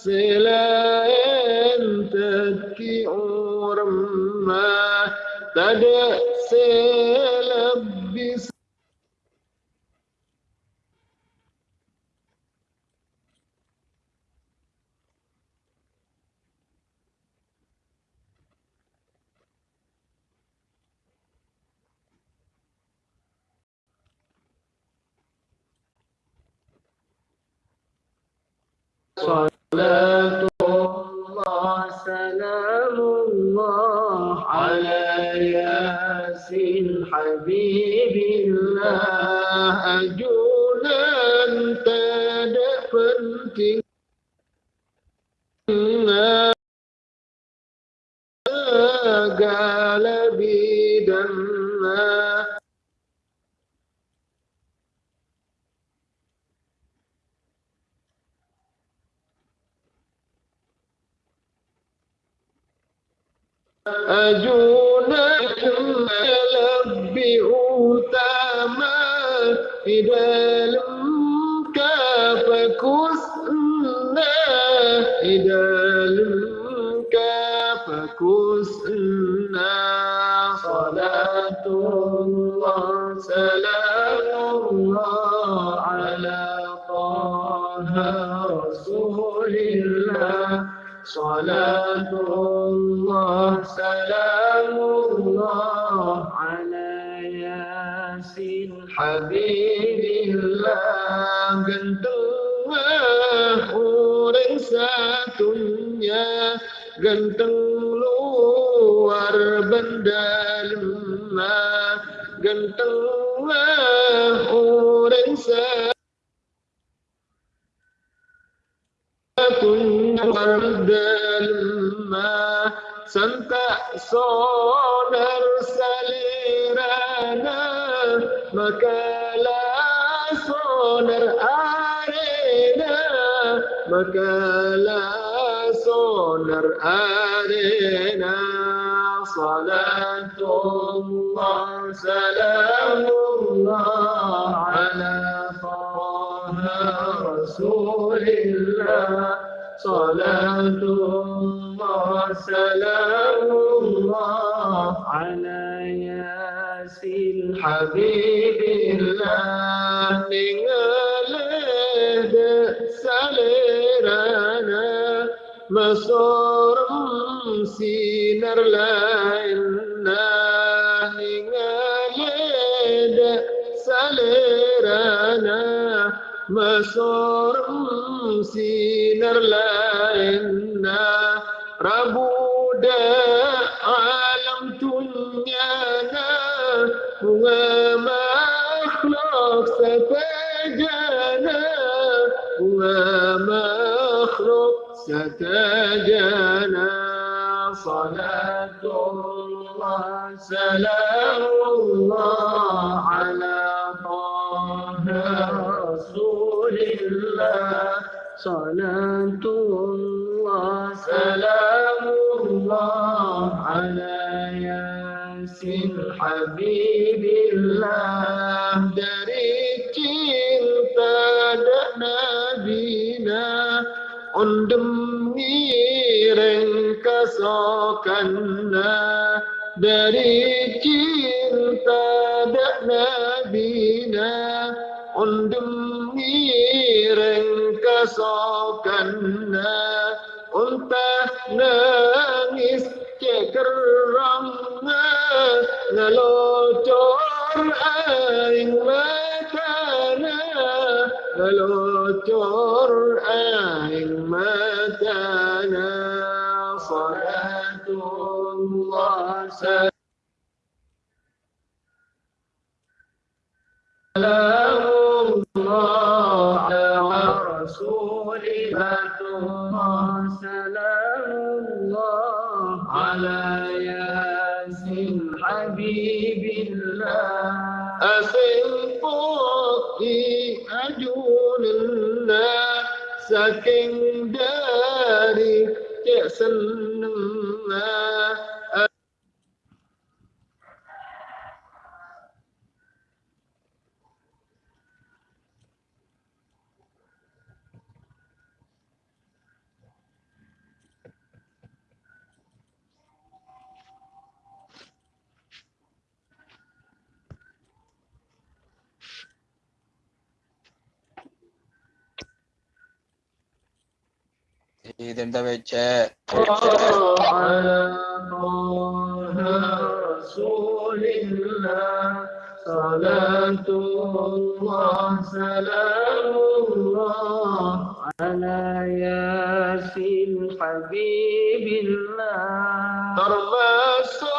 selain teki orang tak ada لا سونر أرينا صلاة الله سلام الله على طه رسول الله صلاة الله سلام الله على الله sorum sinar lain inna ningalede salerana masorum sinar lain na rabu de alam dunia na bunga makhluk sepejana bunga makhluk ستجلى صلاة الله سلام الله على طه رسول الله. صلاة الله سلام الله على ياسر حبيب الله. دريد undem ngireng kasokanna dari cinta dan nabina undem ngireng kesokanna untah nangis cekerangna ngelocor aing matana للتر أئمتنا صلاة الله سلام الله على رسوله سلام الله على ياسين حبيب الله أسلم kingdom, yes, and Kita baca. على طه رسول الله صلاة الله سلام الله على ياسين حبيب الله termasuk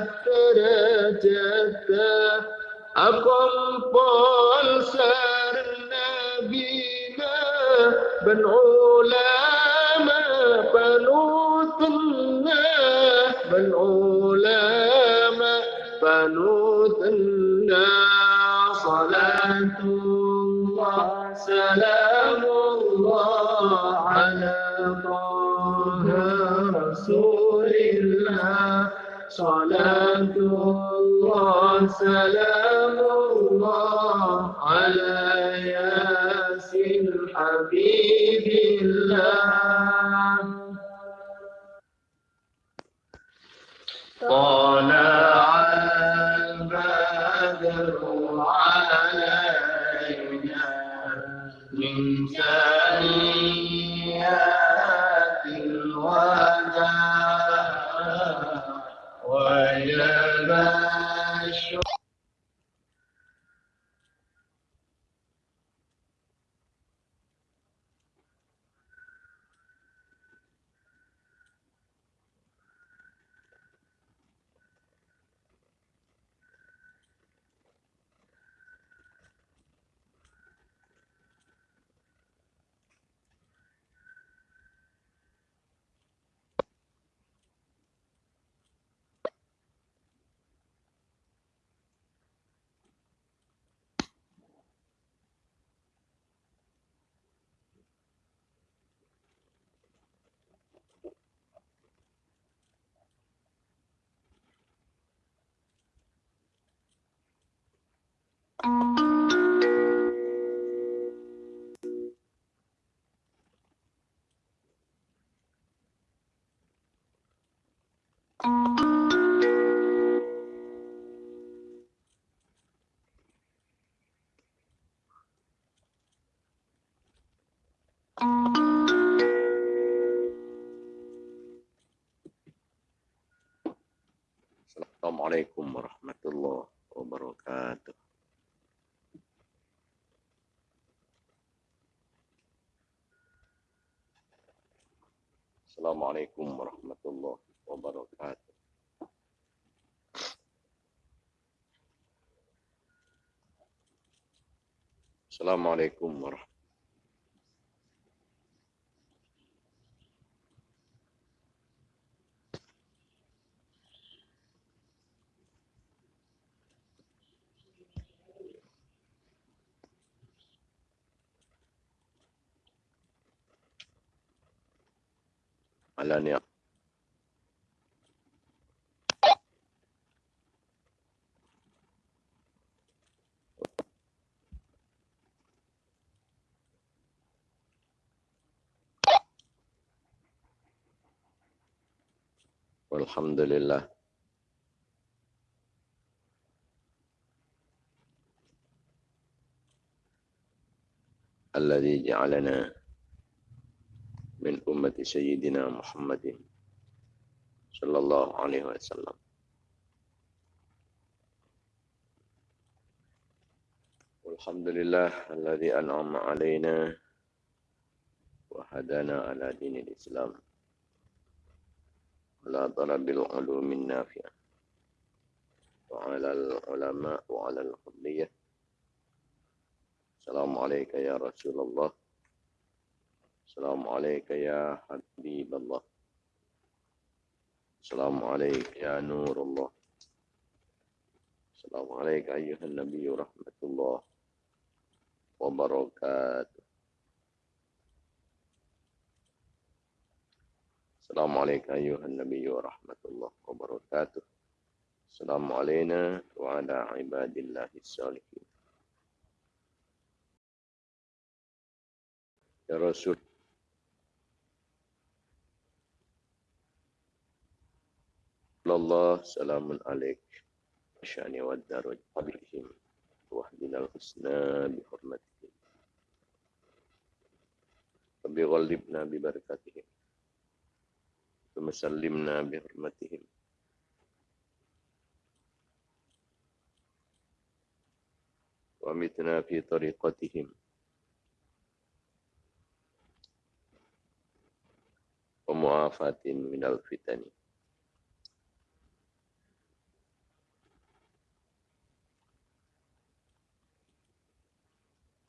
yang kata jata أقنطال سار النبي بن علماء بنوتنا سلام الله على ياسين حبيب الله. طلع البدر علينا من ثنيات الوداع. Assalamualaikum warahmatullahi wabarakatuh. Assalamualaikum warahmatullahi wabarakatuh. Assalamualaikum warahmatullahi Alania. Alhamdulillah. الذي جعلنا من أمة سيدنا محمد صلى الله عليه وسلم والحمد لله الذي أنعم علينا وهدانا على دين الإسلام على طلب العلوم النافعة. وعلى العلماء وعلى القضية السلام عليك يا رسول الله. السلام عليك يا حبيب الله. السلام عليك يا نور الله. السلام عليك أيها النبي ورحمة الله وبركاته. السلام عليك أيها النبي ورحمة الله وبركاته. السلام علينا وعلى عباد الله الصالحين. يا رسول. الله سلام عليك. شأن والدار قبلهم واهدنا الحسنى بحرمتهم رب ببركاتهم ببركتهم ثم سلمنا بحرمتهم ومتنا في طريقتهم ومعافاة من الفتن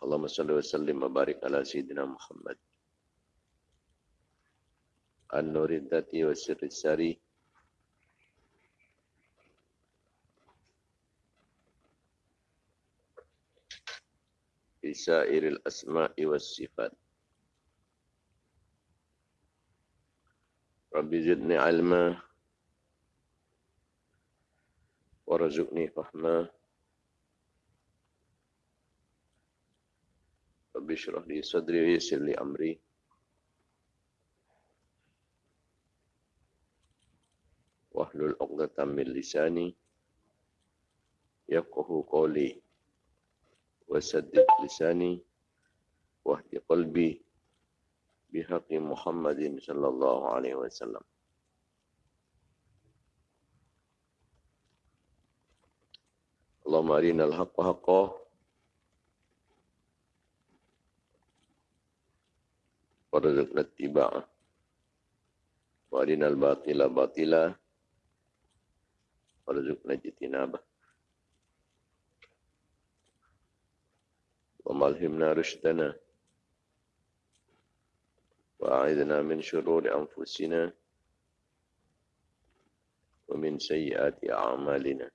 اللهم صل وسلم وبارك على سيدنا محمد an-nurid dati wa syirri syari bisairil asma'i wa sifat. Rabbi zidni ilma. Wa fahma. Rabbi syrah li sadri wa yisir li amri. wahlul 'uqdatam min lisani yafqahu qawli wa saddid lisani wahdi qalbi bihaqi Muhammadin sallallahu alaihi wasallam. Allahumma arina al-haqqa haqqa. Warzuqna tiba'a warina al-batila batila, batila. وارزقنا اجتنابه. وما ألهمنا رشدنا. وأعذنا من شرور أنفسنا. ومن سيئات أعمالنا.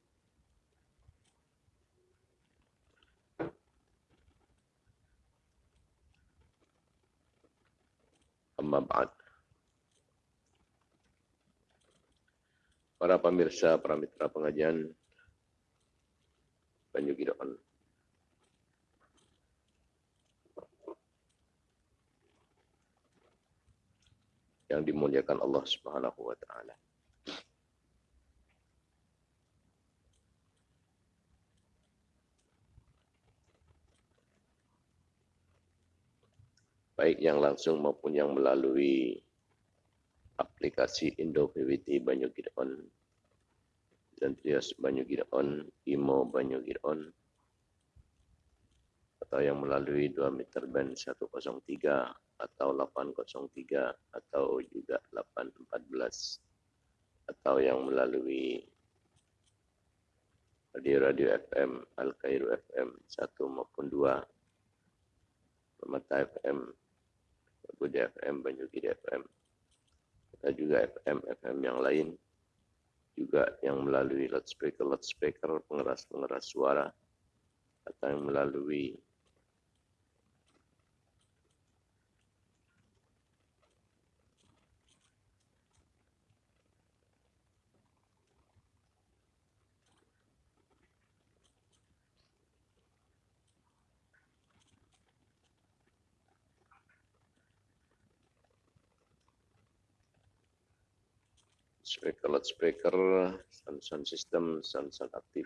أما بعد. Para pemirsa, para mitra pengajian Banyu Gideon. Yang dimuliakan Allah Subhanahu wa taala. Baik yang langsung maupun yang melalui aplikasi Indo PWT Banyu Gideon dan Trias Banyu Gideon, Imo Banyu Gideon atau yang melalui 2 meter band 103 atau 803 atau juga 814 atau yang melalui radio-radio FM, Al-Kairu FM 1 maupun 2 Permata FM, Budi FM, Banyu Gide FM dan juga FM FM yang lain. Juga yang melalui loudspeaker loudspeaker pengeras pengeras suara. Atau yang melalui speaker loudspeaker sound sound system sound sound aktif.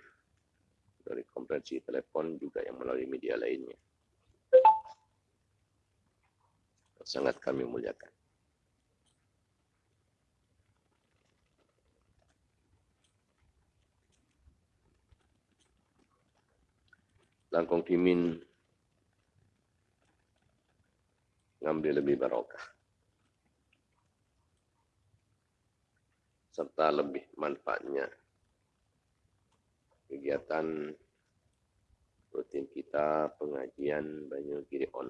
Dari komprehensif telepon juga yang melalui media lainnya. Sangat kami muliakan. Langkong kimin ngambil lebih barokah serta lebih manfaatnya kegiatan rutin kita pengajian Banyu Giri On.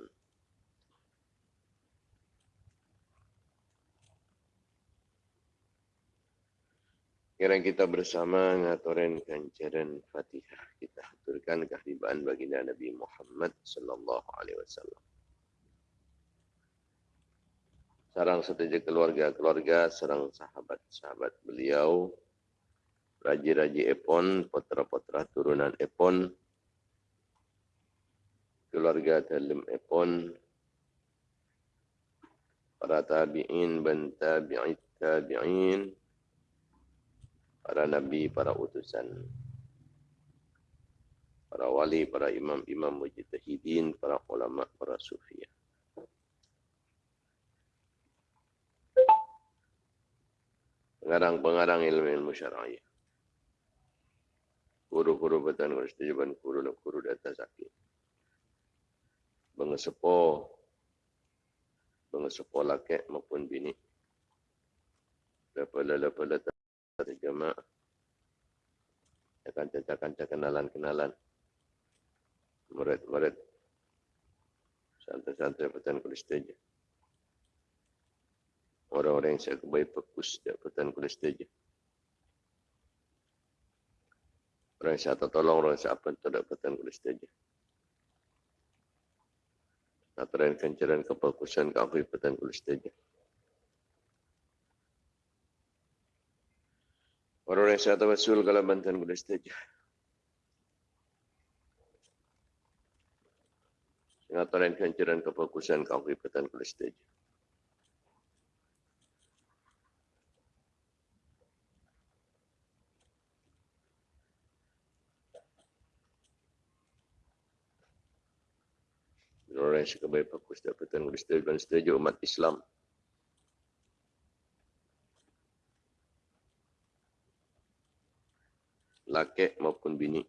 Kira kita bersama ngaturin kancaran Fatihah kita aturkan kehadiran baginda Nabi Muhammad sallallahu alaihi wasallam. Sarang setuju keluarga-keluarga, sarang sahabat-sahabat beliau, raji-raji Epon, putra-putra turunan Epon, keluarga dalam Epon, para tabi'in dan tabi'it tabi'in, para nabi, para utusan, para wali, para imam-imam mujtahidin, para ulama, para sufiah. Pengarang-pengarang ilmu-ilmu syara'iyah. Guru-guru betan guru setujuan guru dan guru data sakit. Bengesepo, bengesepo laki maupun bini. Lepala-lepala terjemah. Akan cacakan kenalan-kenalan. Murid-murid. Santai-santai betan guru setujuan orang-orang yang saya kebaik fokus dapatan kuliah saja. Orang yang saya tolong, orang yang apa untuk dapatan kuliah saja. Aturan kencaran kefokusan keaktifatan kuliah saja. Orang yang saya tawasul kalau bantuan saja. Aturan kencaran kefokusan keaktifatan kuliah saja. Yang suka baik fokus dapatkan setuju dan setuju umat Islam. Laki maupun bini.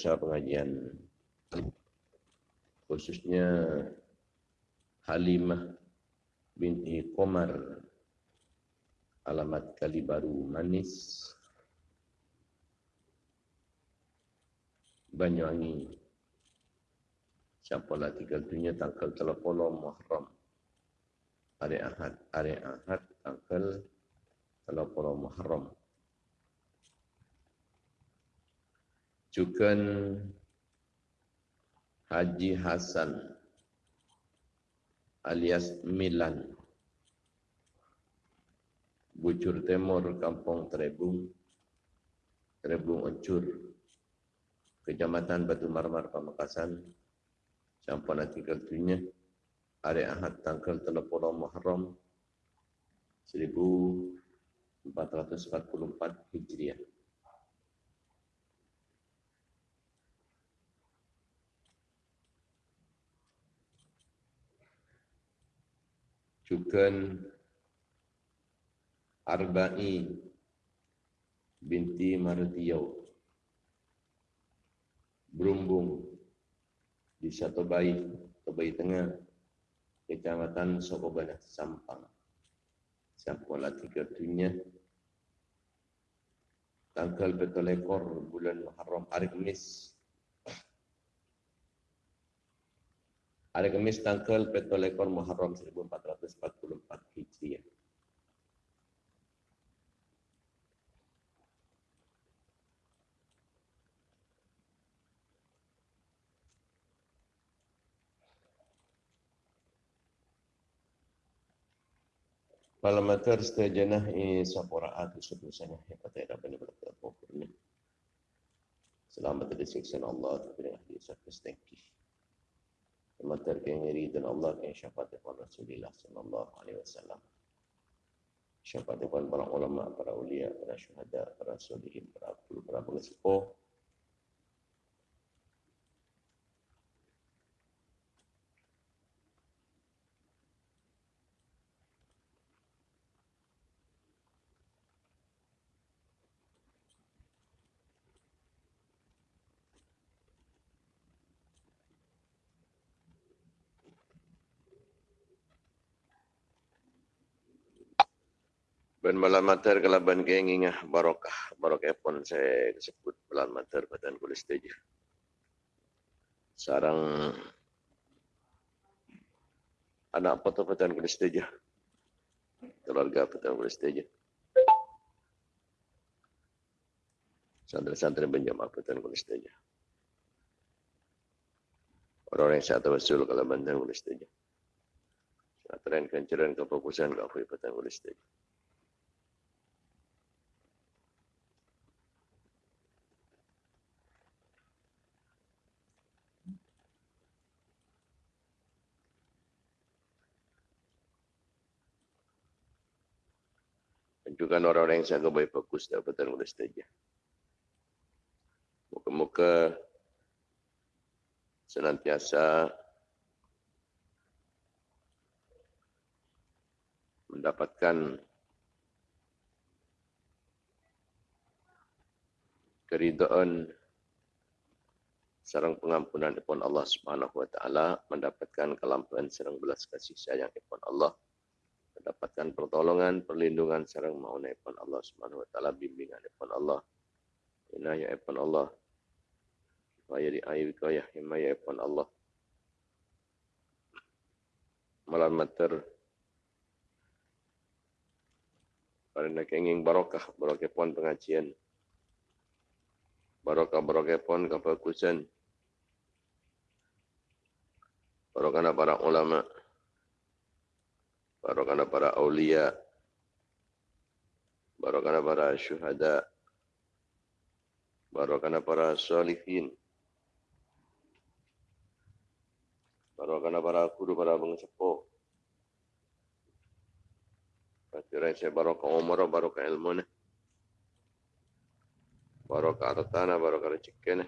Pasal pengajian. Khususnya Halimah binti Komar alamat kali baru manis Banyuwangi. Siapa lah tinggal dunia tanggal telepon Muharram. Hari Ahad hari Ahad tanggal telepon Muharram Cukan Haji Hasan alias Milan. Bucur Timur Kampung Terebung Terebung Ucur Kecamatan Batu Marmar Pamekasan Sampun tinggal dunia Hari Ahad tanggal telepon Muharram 1444 Hijriah Cukan Arba'i binti Martiyau Berumbung di satu bayi bayi tengah kecamatan Sokobana Sampang. Sampang tiga dunia tanggal betul ekor bulan Muharram hari Kamis Hari Kamis tanggal Petrol Ekor Muharram 1444 Hijriah. Palamater setajana ini sapora atu sebusanya hebat ya Rabbi berkata Selamat dari siksa Allah terima kasih thank you. Matar yang dan Allah yang syafaat kepada Rasulullah sallallahu alaihi wasallam. Syafaat kepada para ulama, para ulia, para syuhada, para solihin, para para pengesepuh. Ben malam mater kalau ben kengingah barokah barokah pun saya sebut malam mater badan kulis teja. Sarang anak foto badan kulis teja. Keluarga badan kulis teja. Santri-santri benjam badan kulis teja. Orang-orang yang saya tawasul kalau badan kulis teja. Tren kenceran kefokusan ke apa badan kulis teja. Tunjukkan orang-orang yang sangat baik fokus dapatan oleh saja. Muka-muka senantiasa mendapatkan keridaan sarang pengampunan daripada Allah Subhanahu wa taala mendapatkan kelampuan sarang belas kasih sayang daripada Allah mendapatkan pertolongan, perlindungan sarang mauna ipun Allah Subhanahu wa taala bimbingan ipun Allah. Inayah ipun Allah. Kaya di ayu kaya himaya ipun Allah. Malam mater Karena kenging barokah, barokah pun pengajian. Barokah barokah pun kefokusan. Barokah para ulama' barokana para aulia, barokana para syuhada, barokana para salihin, barokana para guru para pengsepuh. Kira saya barokah umur, barokah ilmu ni. Barokah hartana, barokah rezeki ni.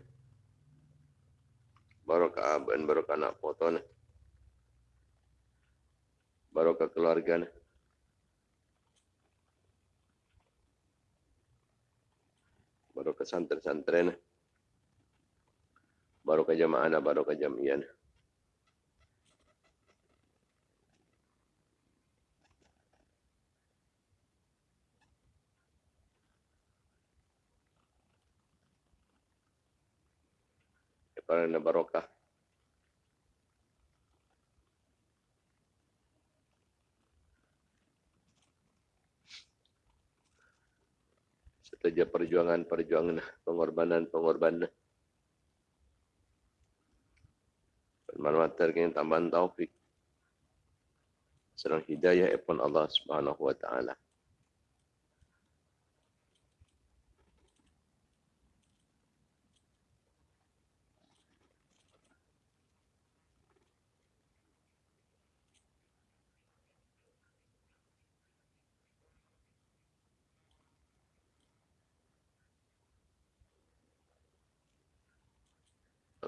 Barokah aban, barokah anak foto ni barokah keluarga barokah santri-santri barokah jamaah barokah jamiah Para barokah saja perjuangan-perjuangan pengorbanan-pengorbanan. Bermanfaat terkini tambahan taufik. Serang hidayah ipun Allah subhanahu wa ta'ala.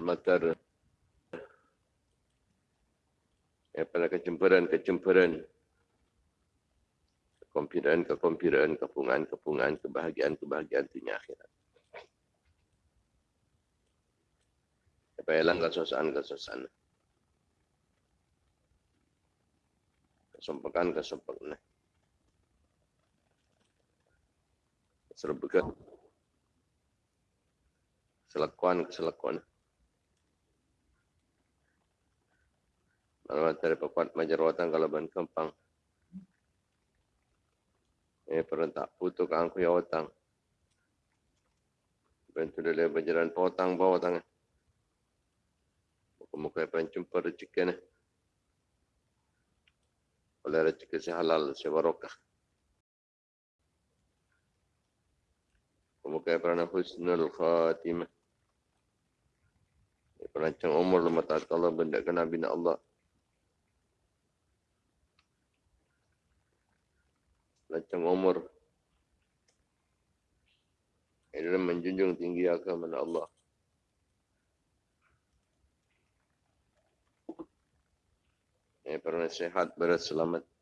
Matar pada kecemburan-kecemburan kekompiran-kekompiran, kepungan-kepungan, kebahagiaan-kebahagiaan dunia akhirat. Supaya hilang kesusahan-kesusahan. Kesumpakan-kesumpakan. Serbukan. Selakuan-keselakuan. Alamat dari pepat majarwatan kalau ban kempang. Eh perentak putu kang ku yawatang. Bantu dia berjalan potang bawa tangan. Muka-muka yang jumpa rezeki ni. Oleh rezeki si halal, si barokah. Muka yang pernah husnul khatimah. Perancang umur lemah tak Allah benda kena bina Allah. Macam umur dalam menjunjung tinggi agama Allah. Eh, pernah sehat berselamat.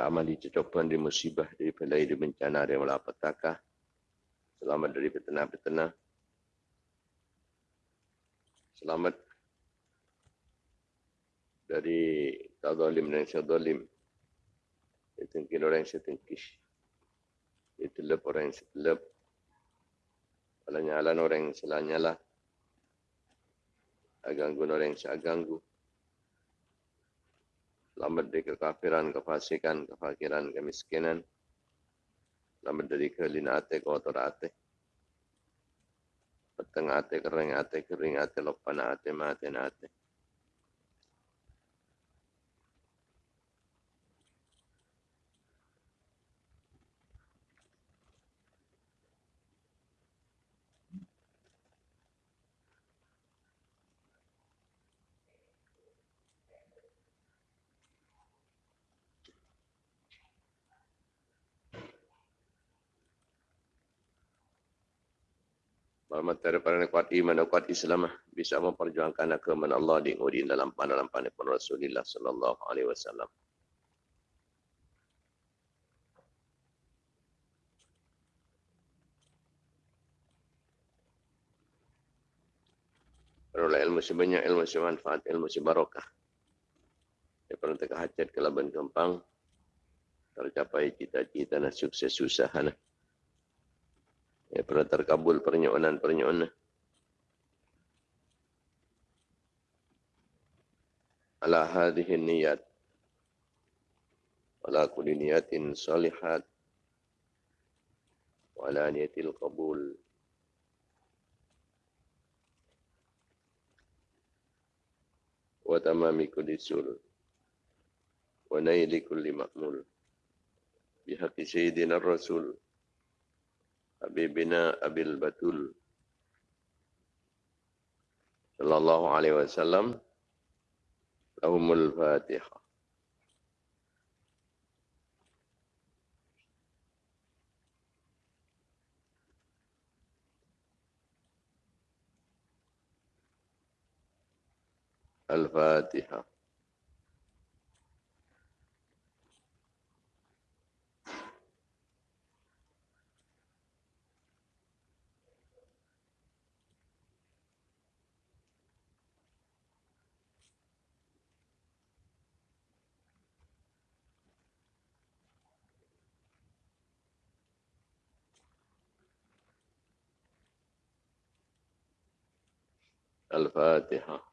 Dan amal dicecopan dari musibah, dari pelai, dari bencana, dari malapetaka. Selamat dari petena-petena. Selamat dari tazalim dan syadalim. Ditengkin orang yang setengkis. Ditelep orang yang setelep. Alanyalan orang yang selanyalah. Aganggu orang yang seaganggu. Selamat dari kekafiran, kefasikan, kefakiran, kemiskinan. Selamat dari kelina ate, kotor ate. Peteng ate, kering ate, kering ate, lopan ate, mati ate. Selamat daripada kuat iman dan kuat Islam bisa memperjuangkan agama Allah di ngudi dalam dalam pun Rasulullah sallallahu alaihi wasallam. Peroleh ilmu sebanyak, ilmu semanfaat, ilmu sebarokah. Ya pernah teka hajat ke laban kempang. Tercapai cita-cita dan sukses usaha. Ya, pernah terkabul pernyonan-pernyonan. Ala hadhihi niyat. Ala kulli niyatin salihat. Wa ala niyatil qabul. Wa tamami kulli sul. Wa naili kulli ma'mul. Bihaqi sayyidina rasul. أبي بناء أبي البتول صلى الله عليه وسلم لهم الفاتحة. الفاتحة. الفاتحة.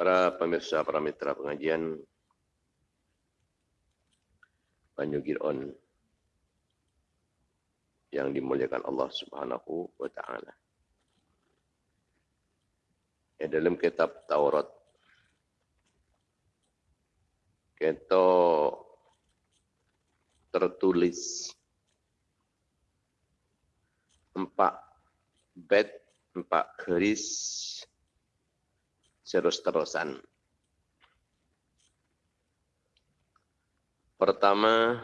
Para pemirsa, para mitra pengajian Banyu Giron yang dimuliakan Allah Subhanahu wa taala. Ya, dalam kitab Taurat kita tertulis empat bed, empat keris terus-terusan. Pertama,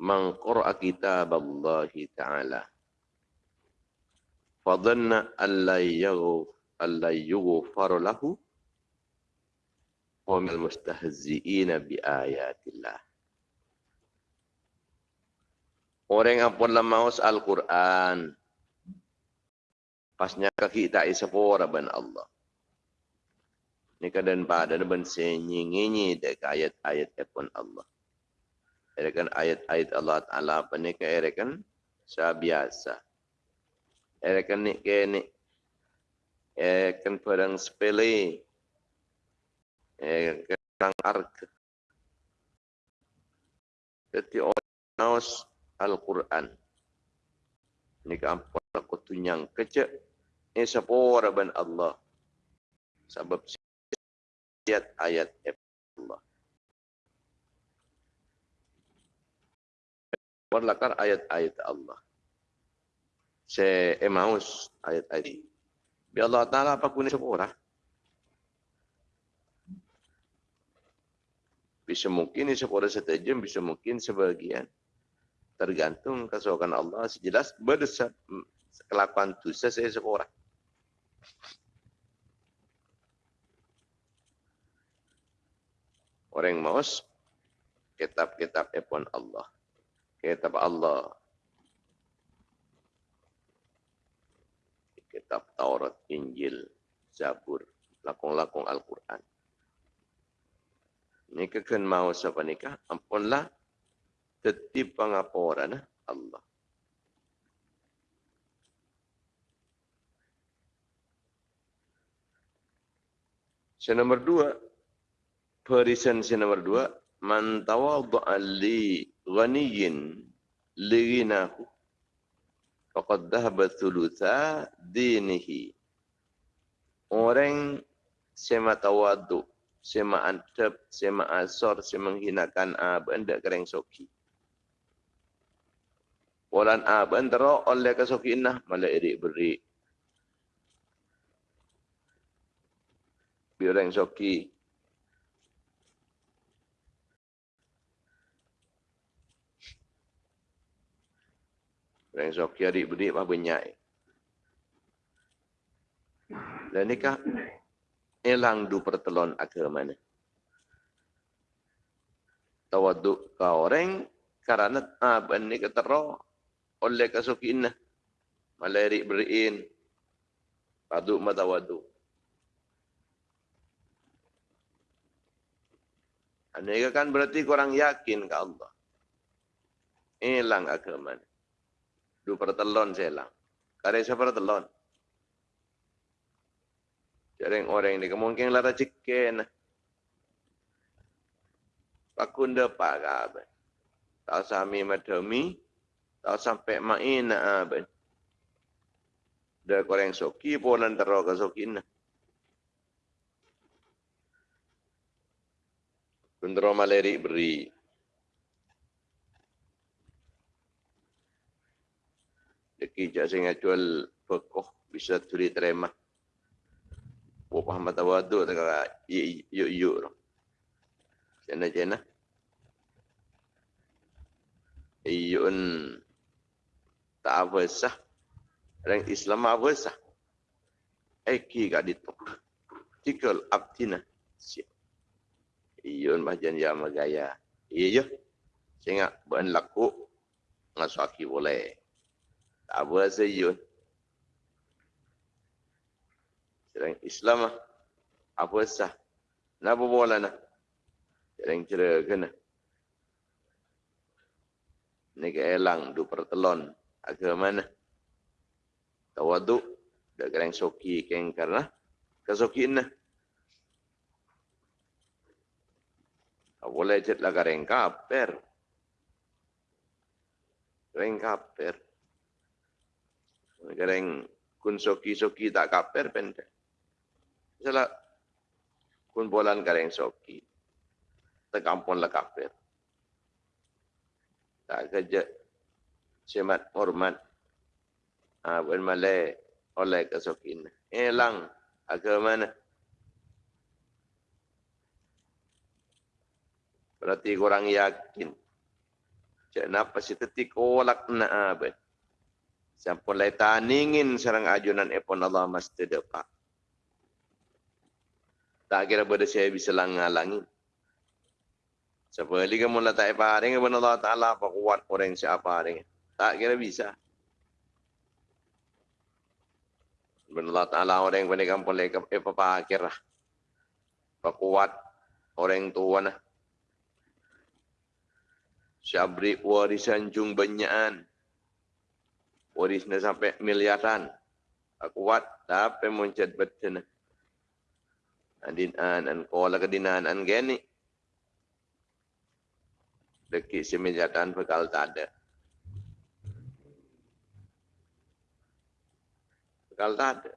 mengqura kitab Allah Ta'ala. Fadhanna alla yughfar lahu wa mil mustahzi'ina bi ayatillah. Orang yang pun lemaus Al-Quran. Pasnya kaki tak isapora ban Allah. Ni keadaan pada ben senyi-nyenyi dek ayat-ayat epon Allah. Erekan ayat-ayat Allah Ta'ala apa ni ke erekan biasa. Erekan ni ke ni erekan perang sepele. Erekan perang arka. Jadi orang naus Al-Quran. Ni ke ampun aku tunyang kecek. Ini sepura ben Allah. Sebab ayat-ayat Allah. Berlakar ayat-ayat Allah. Se emaus ayat-ayat. Bi Allah Ta'ala apa kuning sepura. Bisa mungkin sepura setajam, bisa mungkin sebagian. Tergantung kesukaan Allah. Sejelas berdesat kelakuan dosa saya sepura. Orang maus kitab-kitab epon Allah. Kitab Allah. Kitab Taurat, Injil, Zabur, lakong-lakong Al-Quran. Ini kekan mau siapa nikah, ampunlah tetip pengaporan Allah. Yang nomor dua, Perisan yang nomor dua, man tawadda'a li ghaniyin li ghinahu faqad dhahaba thulutha dinihi. Orang sema tawadu, sema antep, sema asor, sema menghinakan aban dak kereng soki. Walan aban tero oleh kasoki inah malah iri beri. Biar soki Orang soki adik-beradik apa banyak. Dan ni kah elang du pertelon agama ni. Tawaduk kau orang karena apa ni ketero oleh kasukin nah. Malerik beriin. Paduk matawadu. Ini kan berarti kurang yakin ke Allah. Elang agama ni. Du pertelon saya lah. Kare saya pertelon. Jarang orang ini kemungkinan lara cikken. Pakunda pak. Tahu sami madami. Tahu sampai main aben. Dah koreng soki polan teroka sokin. Kundro maleri beri. Deki jak sing jual pekoh bisa turi terima. Buat mata wadu tak yuk yuk. Jana jana. Iyun tak apa sah. Orang Islam apa sah. Eki kat itu. Tikal abdina. Iyun macam yang magaya. Iya. Sehingga bukan laku. Ngasaki boleh. Tak apa sayun. Serang Islam lah. Apa sah. Kenapa bola cerah kena. Ni ke elang du pertelon. Agama mana? Tawaduk. Dah kerang soki keng karena. Kesoki na. Tak boleh cet lah kerang kaper. Kerang kaper. Kadang kun soki-soki tak kaper pendek. Misalnya kun bolan kadang soki. Tekampun lah kaper. Tak kerja semat hormat. Ha, bukan malai oleh kesokin. Elang agama mana? Berarti kurang yakin. Kenapa si tetik kolak nak abad? Sampun lai taningin serang ajunan epon Allah mesti depak. Tak kira pada saya bisa langalangin. Sebali kamu lah tak paring kepada Allah Ta'ala apa kuat orang siapa paring. Tak kira bisa. Kepada Allah Ta'ala orang yang pada kampung lagi apa pakir lah. Apa kuat orang tua nah. Syabri warisan jung banyakan warisnya sampai miliaran. Kuat tapi muncul betul. Adin an an kola kedinan an geni. Deki semiliatan bekal tak ada. Bekal tak ada.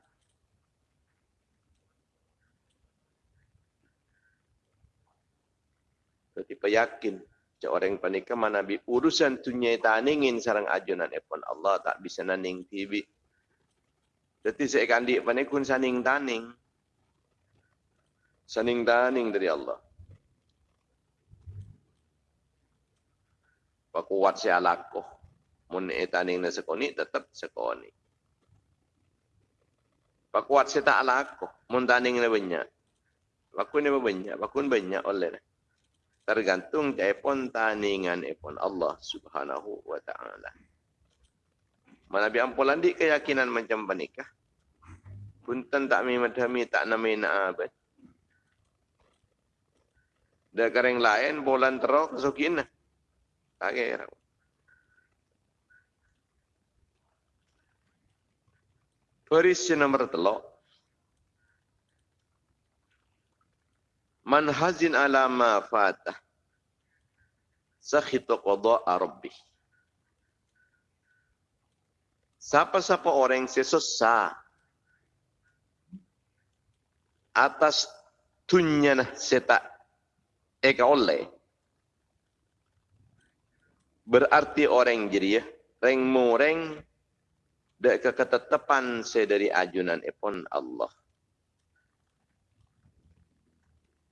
Jadi peyakin Orang panika mana bi urusan tunya taningin sarang ajunan epon Allah tak bisa naning TV. Jadi saya kandik panikun saning taning. Saning taning dari Allah. Pakuat saya lakuh. Mun etaning na sekoni tetap sekoni. Pakuat saya tak lakuh. Mun taning na banyak. Pakun ni banyak. Pakun banyak oleh tergantung epon taningan epon Allah Subhanahu wa taala. Mana bi ampulan di keyakinan macam panikah. Punten tak mi madhami tak nami na abad. Dah kering lain bolan terok kesukin lah. Tak kira. Perisi nomor telok. Man hazin ala ma fatah. Sakhitu qada'a rabbih. Siapa-siapa orang yang sesusah atas tunyana seta eka oleh berarti orang jadi ya reng moreng dek keketetapan sedari ajunan epon Allah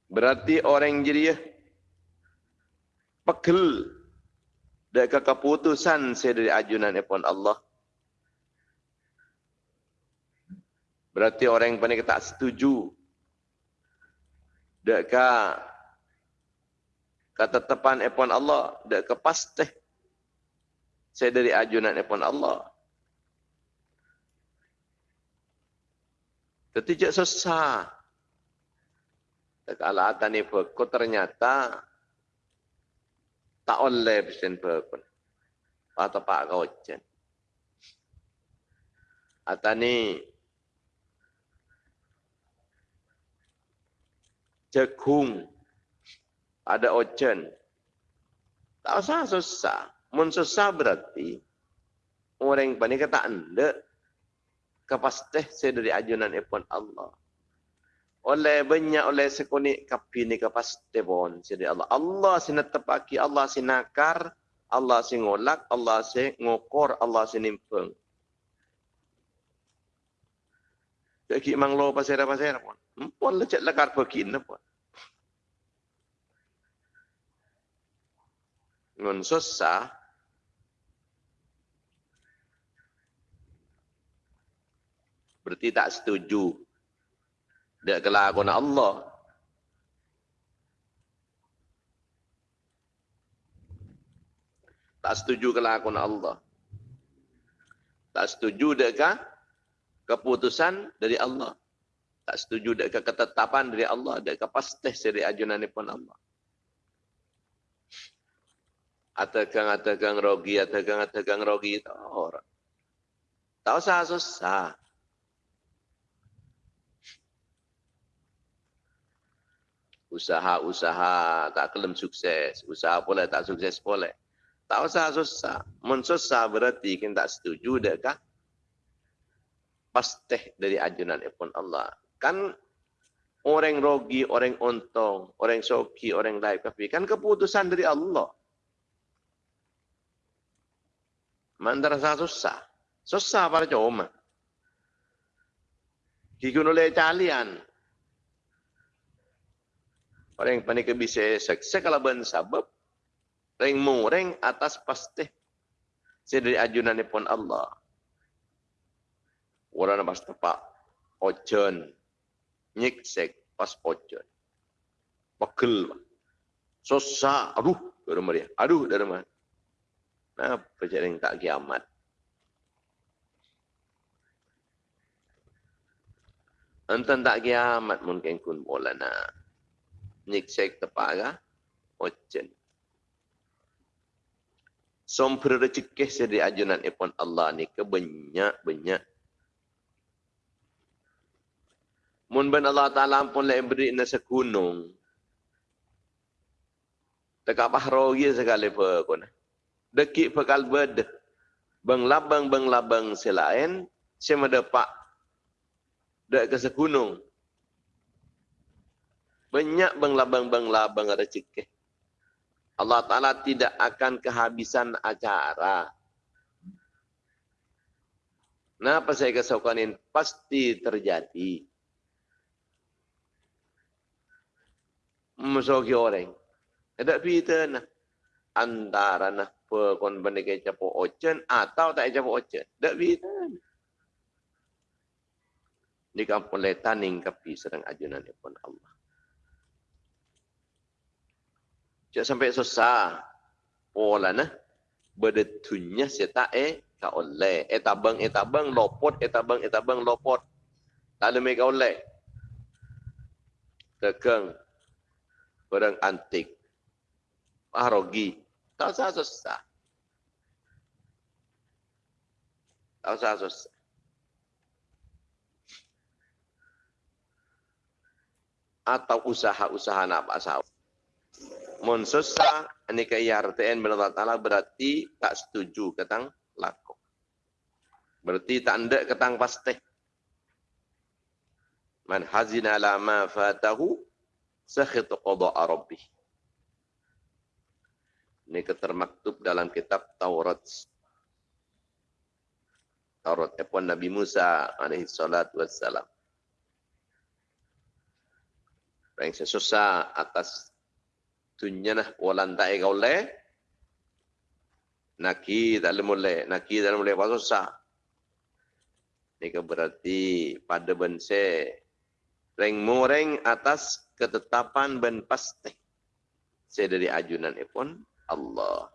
Berarti orang jadi ya pegel dek keputusan saya dari ajunan epon Allah. Berarti orang yang panik tak setuju ke ketetapan epon Allah dek ke pasti saya dari ajunan epon Allah. Tidak susah. Kalau ada ni berkut ternyata tak oleh pesen berkut. Atau pak kau jen. Atau ni jagung ada ojen. Tak usah susah. Mun susah berarti orang panik kata anda kepasteh saya dari ajunan epon Allah oleh banyak oleh sekonik kapi ni kapas tebon. Jadi Allah Allah sina tepaki Allah sinakar Allah si ngolak Allah si ngokor Allah si nimpeng. Jadi mang lo pasera pasera pun pun lecet lekar pekin pun ngon susah. Berarti tak setuju dia kelakuan Allah. Tak setuju kelakuan Allah. Tak setuju dengan keputusan dari Allah. Tak setuju dengan ketetapan dari Allah. Dengan pasti dari ajunan pun Allah. Atakan, atakan rogi, atakan, atakan rogi. Tak orang. Tak usah susah. Usaha-usaha tak kelem sukses, usaha pula tak sukses pula. Tak usah susah. Mun susah berarti kita tak setuju dekah pasti dari ajunan pun Allah. Kan orang rogi, orang untung, orang soki, orang lain kafi. Kan keputusan dari Allah. Mandar susah. Susah para cuma. Kikun oleh calian. Orang panik bisa seksa kalau ben sabab. Reng mureng atas pasti. Saya dari ajunan pun Allah. Orang pas tepak. Ojon. Nyiksek pas ojon. Pegel. Susah. Aduh. Dari mana Aduh. Dari mana? Nah, perjalanan tak kiamat. Entah tak kiamat mungkin kun bola nak nyiksek tepaga ocen. Sompur rezeki sedi ajunan ipon Allah ni ke banyak banyak. Mun ben Allah Taala pun le beri nasa gunung. Tekak bahrogi sekali pe kona. Deki pekal bed. Bang labang bang labang selain saya mendapat dek ke segunung banyak bang labang bang ada cikeh. Allah Ta'ala tidak akan kehabisan acara. Kenapa saya kesaukan ini? Pasti terjadi. Musuhi orang. Ada pita nah. Antara nah pekon benda capo ocen atau tak capo ocen. Tak pita nah. Di kampung letan kapi sedang ajunan pun Allah. Cak sampai susah. Pola nah. Berdetunya saya tak eh tak oleh. Eh tabang, eh tabang, lopot, eh tabang, eh tabang, lopot. Tak ada mereka oleh. Tekeng. Barang antik. Maharogi. Tak usah susah. Tak usah susah. Atau usaha-usaha nak pasal mun susah ini ke IRTN Allah Ta'ala berarti tak setuju ketang laku. Berarti tak ada ketang pasti. Man hazina ala ma fatahu sakhit qada'a rabbih. Ini ketermaktub dalam kitab Taurat. Taurat Epon Nabi Musa alaihi salatu wassalam. Yang sesusah atas tunya nah walan tak kau le naki tak le mule naki tak le pasal sah ini berarti pada bense reng moreng atas ketetapan ben pasti. Saya dari ajunan pun Allah.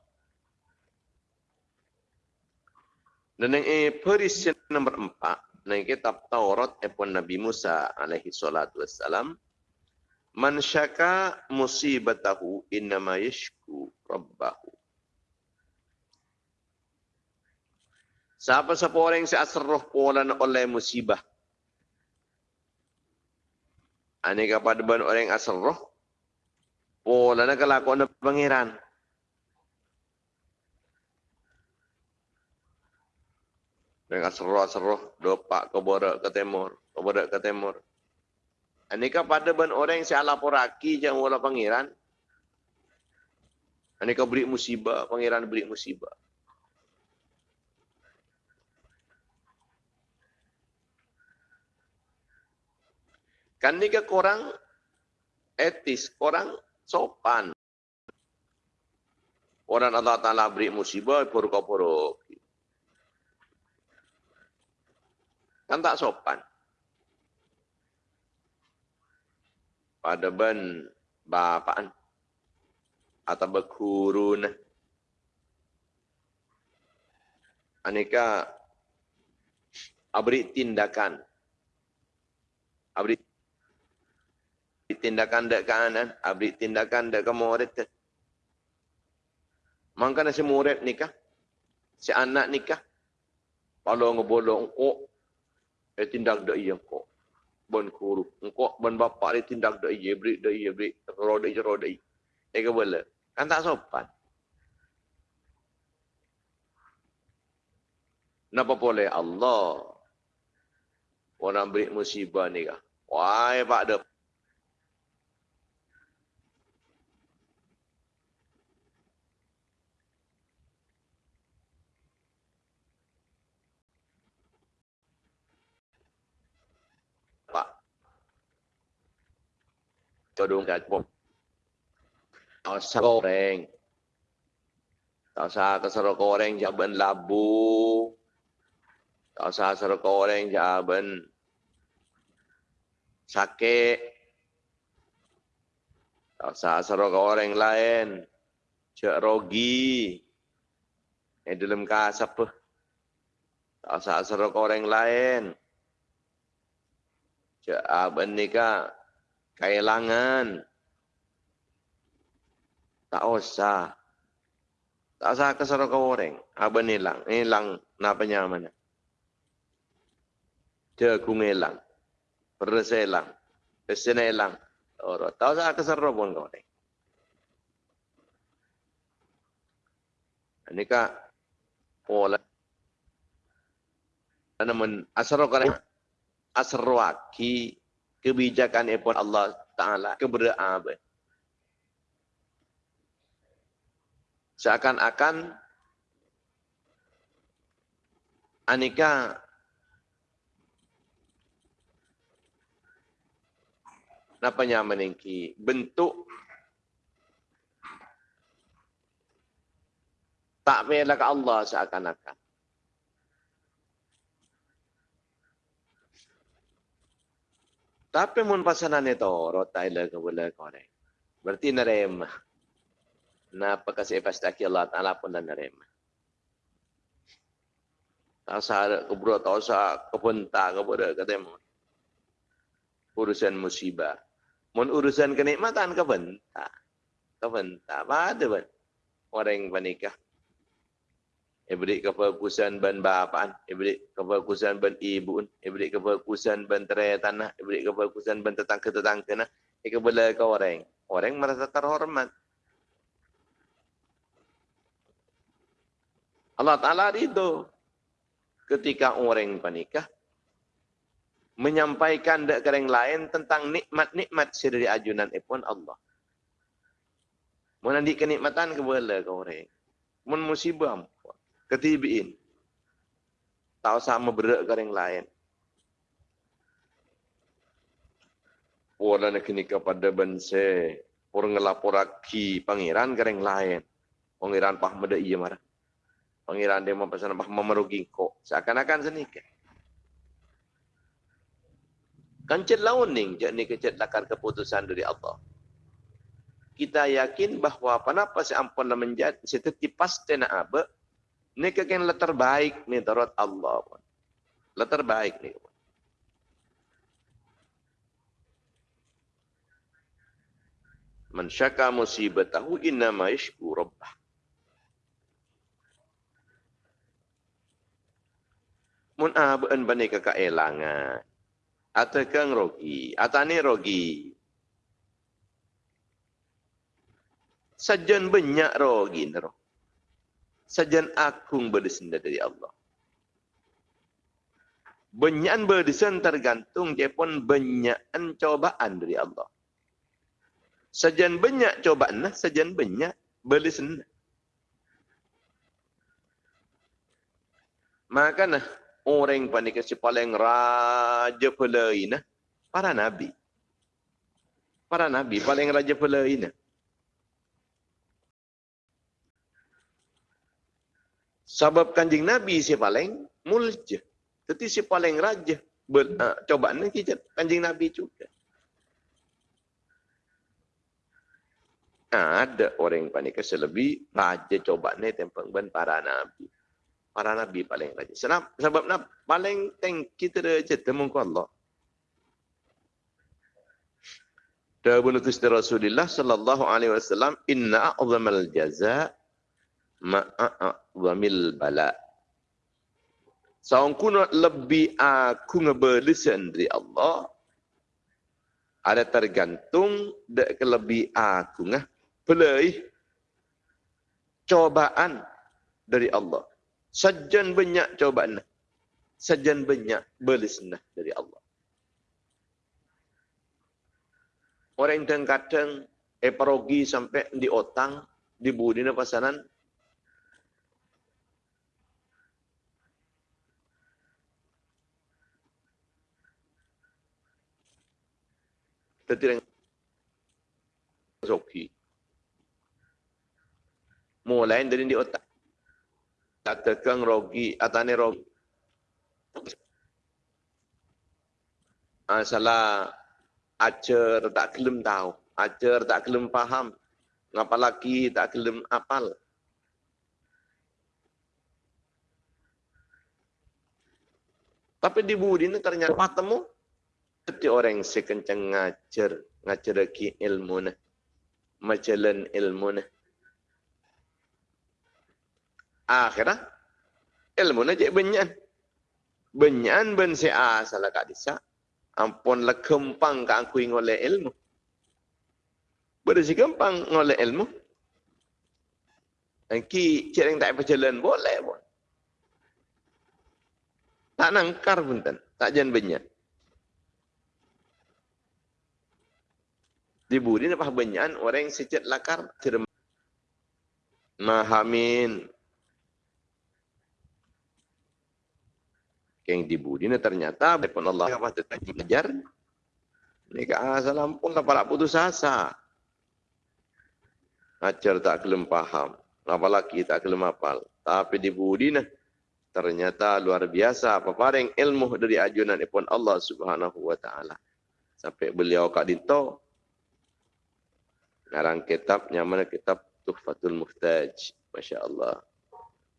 Dan yang perisian nomor empat. Yang kitab Taurat epon Nabi Musa alaihi salatu wassalam Man syaka musibatahu innama yashku rabbahu. Siapa-siapa orang yang seasroh polan oleh musibah. Ini kepada orang yang asroh. Polan kelakuan pangeran. Dengan asroh-asroh. Dopak ke borak ke timur. Ke borak ke timur. Anika pada ben orang yang salah poraki jangan wala pangeran. Anika beri musibah, pangeran beri musibah. Kan ni korang etis, korang sopan. Orang Allah Ta'ala beri musibah, puruk-puruk. Kan tak sopan. Pada ben bapaan? Atau berkurun aneka abri tindakan. Abri tindakan dek kanan abri tindakan dek murid mangkana si murid nikah? Si anak nikah? Kalau ngebolong kok. Eh tindak dek iya kok bon kuru. Engkau bon bapak dia tindak dak ye beri dak ye beri roda je roda ye eh ke boleh. Kan tak sopan? Napa boleh? Allah. Orang beri musibah ni kah? Wah, pak dah Todong kat pom. Tak usah goreng. Usah keseru goreng jaban labu. Tak usah keseru goreng jaban sakit. Tak usah keseru goreng lain. Cek rogi. Eh dalam kasap. Tak usah keseru goreng lain. Cek aben nikah kehilangan. Tak usah. Tak usah kesuruh ke orang. Apa ni hilang? Ni hilang. Kenapa nyaman? Jagung hilang. Beras hilang. Pesin hilang. Tak usah kesuruh pun ke orang. Ini kak pola. Namun asro kan asro aki kebijakan pun Allah Ta'ala keberaan. Seakan-akan Anika Napanya meningki bentuk tak bela ke Allah seakan-akan. Tapi mun pasanan itu rotai le ke bola korek. Berarti nerema. Napa kasih pasti Allah Taala pun dan nerema. Tak sah keburu tak sah kebentar kepada ketemu. Urusan musibah. Mun urusan kenikmatan kebentar. Kebentar. Apa ada ban? Orang yang menikah. Ibrik kefokusan ban bapaan, ibrik kefokusan ban ibu, ibrik kefokusan ban terai tanah, ibrik kefokusan ban tetangga-tetangga nah. Ika bela ke orang. Orang merasa terhormat. Allah Ta'ala itu ketika orang menikah menyampaikan dek orang lain tentang nikmat-nikmat dari ajunan ipun Allah. Menandik kenikmatan kebela ke orang. Mun musibah ketibiin. Tahu sama berak ke yang lain. Orang kini kepada bangsa. Orang ngelaporaki pangeran ke yang lain. Pangeran pah meda iya marah. Pangeran dia pesan pah memerugi kok. Seakan-akan senikah. Kancet laun ning, jadi kecet lakar keputusan dari Allah. Kita yakin bahawa kenapa si ampun menjadi seteti pasti nak apa, ini kakek yang terbaik ni tarot Allah. Lah terbaik ni. Man syaka musibatahu inna ma yashku rabbah. Mun aban bani. Atau kang rogi. Atau ni rogi. Sajan banyak rogi. Rogi sajan agung berdesenda dari Allah. Banyakan berdesen tergantung dia pun banyakan cobaan dari Allah. Sajan banyak cobaan, lah, sajan banyak berdesen. Maka nah, orang panik paling raja pelain, para nabi. Para nabi paling raja pelain. Sebab kanjing Nabi si paling mulja. Tetapi si paling raja. Ber, uh, coba ni kita kanjing Nabi juga. Nah, ada orang yang panik lebih raja coba ni tempang ban para nabi. Para nabi paling raja. Sebab sebab nak paling teng kita raja temu Allah. Dawun Rasulullah sallallahu alaihi wasallam inna a'zamal jazaa ma'a'wamil bala. Saung kuno lebih aku ngebelisan dari Allah. Ada tergantung dek lebih aku ngah pelai cobaan dari Allah. Sajan banyak cobaan. Sajan banyak belisnah dari Allah. Orang yang kadang eparogi sampai di otang, di budi pasanan, tertirang zoki. Mulai dari di otak. Tak tekan rogi, atane rogi. Masalah acer tak kelem tahu. Acer tak kelem paham. Lagi tak kelem apal. Tapi di budi ini ternyata patemu seperti orang yang sekencang ngajar, ngajar lagi ilmu na, majalan ilmu na. Akhirnya, ilmu na jadi banyak. Banyak ben si asal kak disa. Ampun lah kempang kak aku oleh ilmu. Berisi kempang oleh ilmu. Ki cik yang tak berjalan boleh pun. Tak nangkar pun tak jangan banyak. Di budi ni banyak orang yang sejat lakar cermat. Mahamin. Yang dibudi ni ternyata pun Allah apa tetap belajar. Ni ke salam pun lah para putus asa. Ajar tak kelem paham. Apalagi tak kelem apal. Tapi dibudi ni ternyata luar biasa peparing ilmu dari ajunan pun Allah Subhanahu wa taala. Sampai beliau kat dito ngarang kitabnya mana kitab Tuhfatul Muhtaj. Masya Allah.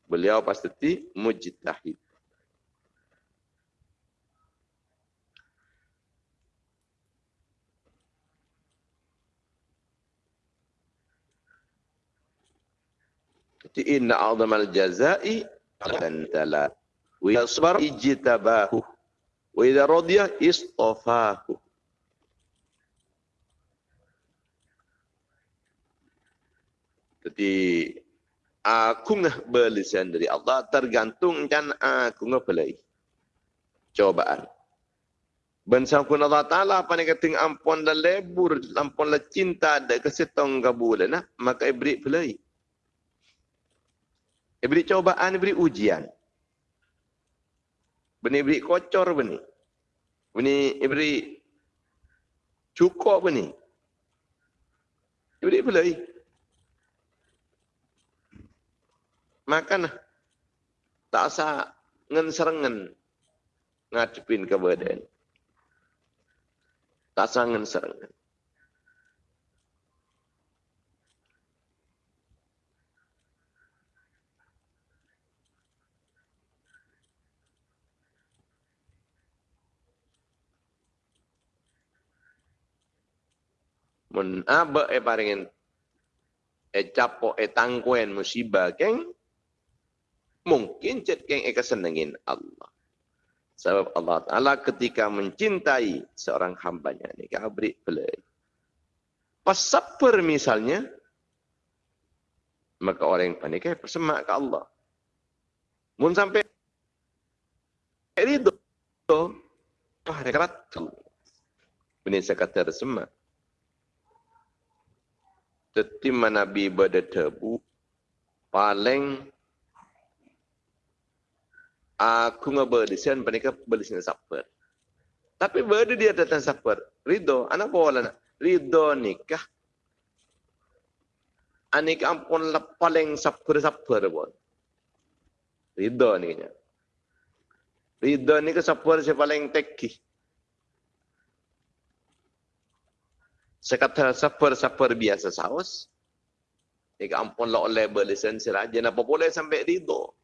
Beliau pasti mujtahid. inna a'zamal jazai dan tala wa yasbar ijtabahu wa idza radiya istafahu jadi aku ngah belisan dari Allah tergantung kan aku ngah pelai cobaan Ben sangkun Allah Ta'ala apa ni kata ampun dan lebur, ampun dan cinta dan kesetong kabulan, nah, maka ibrik pelai. Dia beri cobaan, beri ujian. Beni beri kocor beni. Beni beri cukup beni. Dia beri Makan tak asa ngen serengen ngadepin ke badan. Tak asa ngen serengen. mun aba e paringen e capo e tangkuen musibah keng mungkin cet keng e kesenengin Allah. Sebab Allah Taala ketika mencintai seorang hambanya ni kabri pelai pas saper misalnya maka orang yang panik persemak ke Allah. Mun sampai ridho ah rekat Ini saya kata semak tetima Nabi berdebu paling aku ngebelisan mereka belisan saper. Tapi berada dia datang saper. Ridho, anak bawa lah. Ridho nikah. Anik ampun lah paling saper-saper pun. Ridho nikahnya. Ridho nikah saper si paling tekih. Saya kata saper-saper biasa saus. Ini ampun lah oleh berlisensi raja. Apa boleh sampai ridho.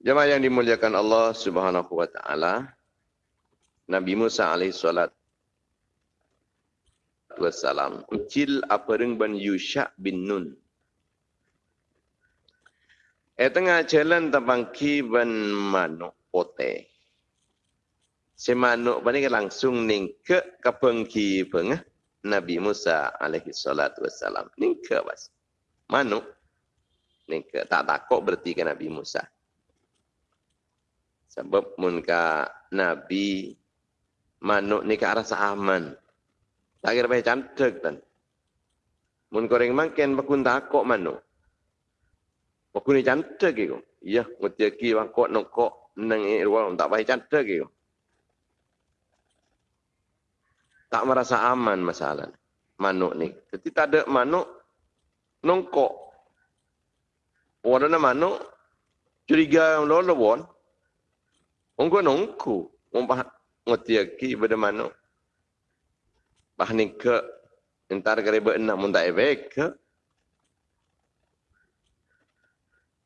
Jemaah yang dimuliakan Allah Subhanahu wa taala. Nabi Musa alaihi salat wassalam ucil apareng ban Yusha bin Nun. E tengah jalan tabangki ban manuk pote. Si manuk bani langsung ning ke kapengki pengah Nabi Musa alaihi salatu wassalam. Ning ke bas. Manuk ning ke tak takut berarti ke Nabi Musa. Sebab mun ka Nabi manuk ni ke arah aman. Tak kira baik cantik kan. Mun koreng makin bakun takok manuk. Bakun ni cantik ke Iya, muti ki bakok nokok nang i ruang tak baik cantik ke Tak merasa aman masalah manuk ni. Jadi tak ada manuk nongkok. Warna manuk curiga yang lawan Ongko nongku, umpah ngoti aki pada mana? Bah ni ke entar kare be enam mun tak ebek ke?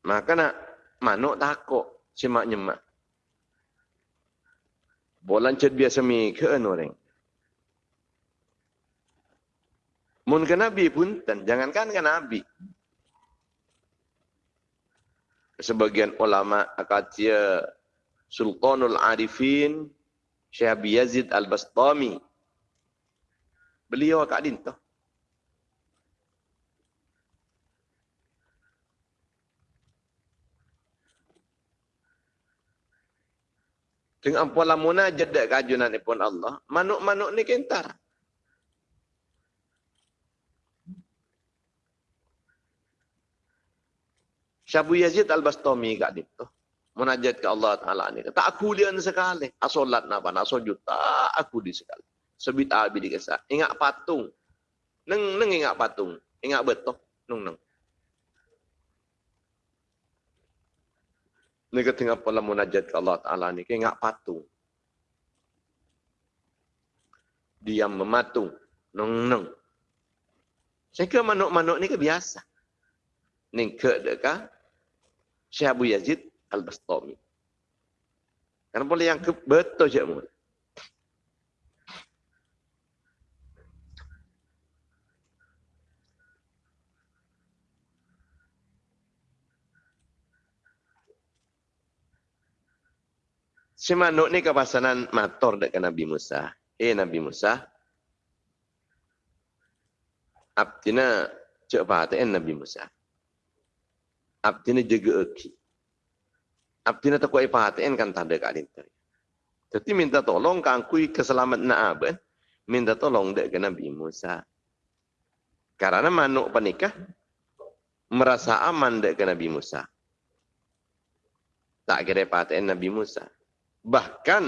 Maka nak manuk takut semak nyemak. Bolan ced biasa mi ke orang. Mun ke Nabi pun, dan jangankan ke Nabi. Sebagian ulama akatia Sultanul Arifin Syekh Abi Yazid Al-Bastami. Beliau kat din tu. Dengan pola munajat dek kajunan ni pun Allah, manuk-manuk ni kentar. Syabu Yazid Al-Bastami kat dia tu. Munajat ke Allah Ta'ala ni. Tak aku dia ni sekali. Asolat napa, nak sujud. Tak aku dia sekali. Sebit abi di kesah. Ingat patung. Neng, neng ingat patung. Ingat betul. Neng, neng. Ni ketinggal pola munajat ke Allah Ta'ala ni. Ingat patung. Diam mematung. Neng, neng. Saya kira manuk-manuk ni ke biasa. Ni ke dekat Syekh Abu Yazid Al-Bastami. Karena boleh yang betul Syekh Muhammad. Si manuk ni kepasanan mator dekat Nabi Musa. Eh Nabi Musa. Abdina cek pahatain Nabi Musa. Abdina jaga eki. Abdina tak kuat pahatain kan tak ada kat lintar. Jadi minta tolong kan kui keselamat nak aben. Minta tolong dek ke Nabi Musa. Karena manuk penikah merasa aman dek ke Nabi Musa. Tak kira pahatain Nabi Musa. Bahkan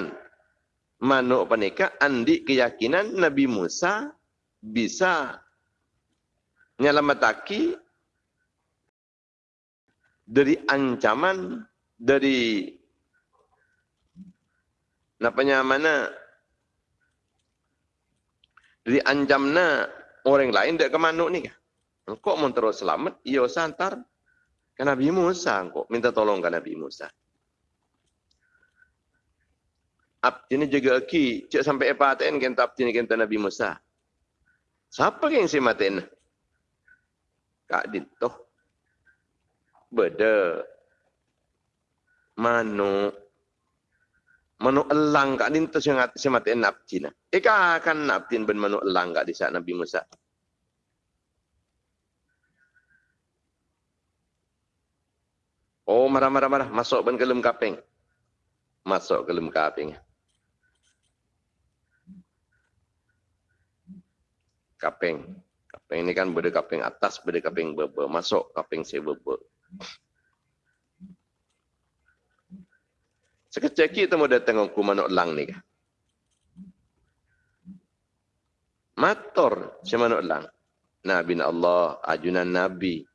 manuk penikah andi keyakinan Nabi Musa bisa nyelamataki dari ancaman dari napanya mana dari ancamna orang lain dek ke manuk ni? Kok mau terus selamat? Iyo santar ke Nabi Musa kok minta tolong ke Nabi Musa. abdi ni jaga aki cek sampai apa aten kenta abdi ni kenta Nabi Musa. Siapa yang si maten? Kak Dito. Beda. Manu. Manu elang kak Dito si ngat si maten abdi na. Eka akan abdi ben manu elang kak di saat Nabi Musa. Oh marah marah marah masuk ben kelem kapeng. Masuk kelem kapeng. kaping. Kaping ini kan beda kaping atas, beda kaping bebe. Masuk kaping si Sekejap kita mau datang aku manuk lang ni. Mator si manuk lang. Nabi Allah, ajunan Nabi.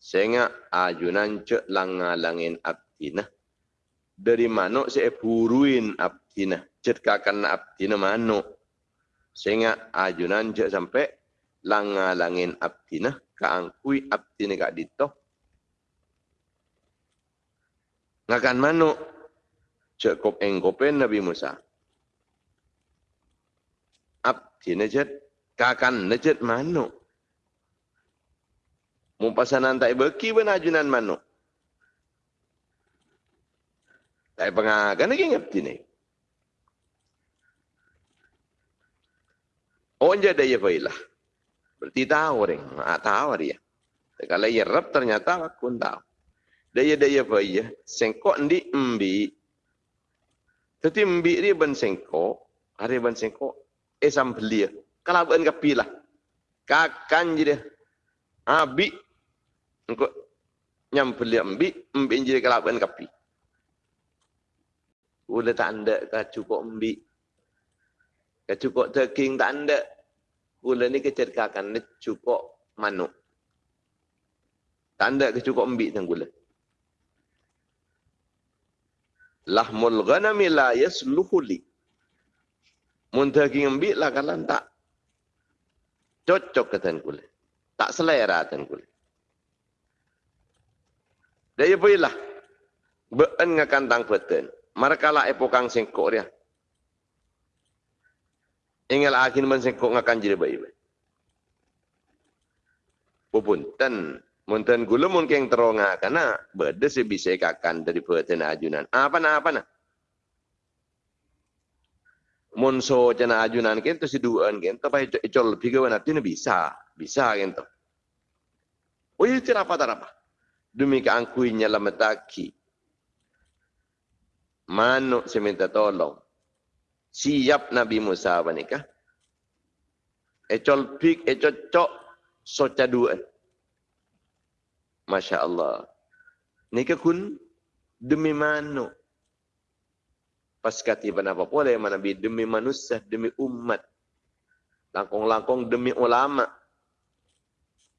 Sehingga ajunan cek langin abdina. Dari manuk saya buruin abdina. Cetkakan abdina manuk. Sehingga ajunan je sampai langa langin abdina kaangkui abdina kak dito. Ngakan manu cek kop engkopen Nabi Musa. Abdina jet kakan nejet manu. Mumpasanan tak beki pun ajunan manu. Tak pengakan lagi abdina. Oh, dia daya failah. Berarti tahu orang. Ah, tahu dia. Kalau ia rap ternyata aku tahu. Daya daya failah. Sengkok di embi. Tapi embi dia ben sengkok. Hari ben sengkok. Eh sambil dia. Kalau ben kapilah. Kakan je dia. Abi. Engkau nyampel dia embi. Embi je kalau ben kapi. Udah tak ada cukup embi. Kecukuk daging tak ada. Gula ni kecerkakan ni cukup manuk. Tak ada kecukuk embik dan gula. Lahmul ghanami la yasluhu li. Mun daging embik lah kalau tak cocok ke tan gula. Tak selera tan gula. Dia bolehlah. Be'en ngakan tang peten. Mereka lah epokang singkok dia. Ingal akin man sing kok ngakan jire bayi. Pupun munten gula mun keng teronga kana bede se bisa kakan dari perten ajunan. Apa na apa na? monso jana ajunan kento si duan kento pa icol piga wana tini bisa bisa kento oh itu apa apa. Demi keangkuinya lametaki manuk seminta tolong. Siap Nabi Musa apa nikah? Ecol pik ecocok soca dua Masya Allah nikah kun demi manuk pas apa boleh mana bi demi manusia demi umat langkong-langkong demi ulama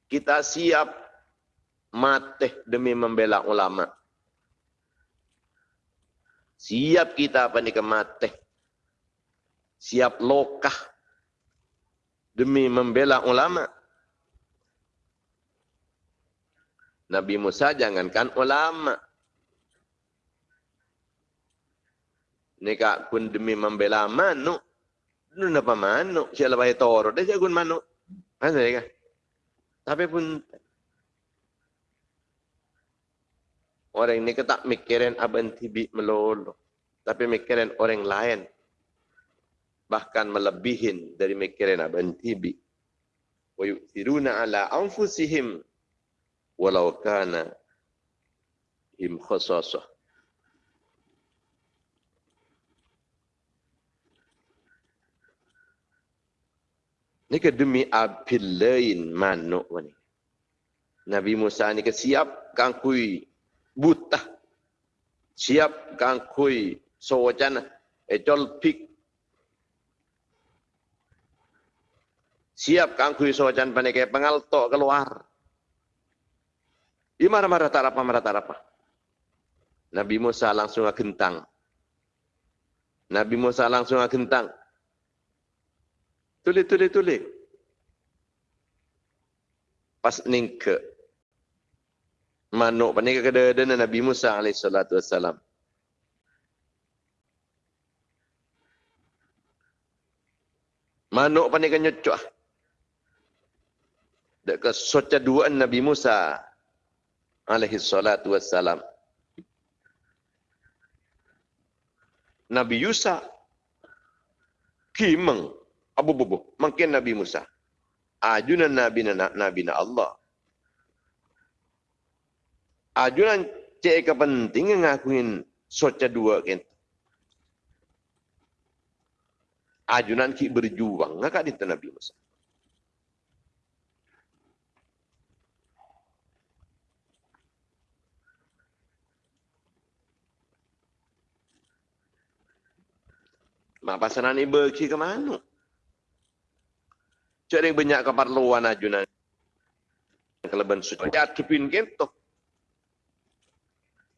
kita siap mati demi membela ulama Siap kita apa ni kemati. Siap lokah. Demi membela ulama. Nabi Musa jangankan ulama. Nika pun demi membela manuk. Itu apa manuk? Siapa yang toro? Dia jagun manuk. Ada ya? Tapi pun Orang ini tak mikirin abang tibi melolo. Tapi mikirin orang lain. Bahkan melebihin dari mikirin abang tibi. Wa yu'thiruna ala anfusihim. Walau kana him khasasah. Ini ke demi apil lain manuk ni. Nabi Musa ni ke siap kangkui buta siap kang kui so wajan ejol pik siap kang kui so wajan panike pengalto keluar Ima marah tak apa marah tak apa. Nabi Musa langsung agentang. Nabi Musa langsung agentang. Tuli tuli tuli. Pas ningke manuk panik kada ada Nabi Musa alaihi salatu wassalam. Manuk panik nyocok. Dak ke soca dua Nabi Musa alaihi salatu wassalam. Nabi Yusa kimeng abu bubu makin Nabi Musa ajunan Nabi na Nabi na Allah ajunan cek ke penting ngakuin soca dua kan. Ajunan ki berjuang ngakak di Nabi Musa. Mak pasaran ni berki ke mana? Yang banyak keperluan ajunan. Kelebihan suci. Ya, tupin kentok.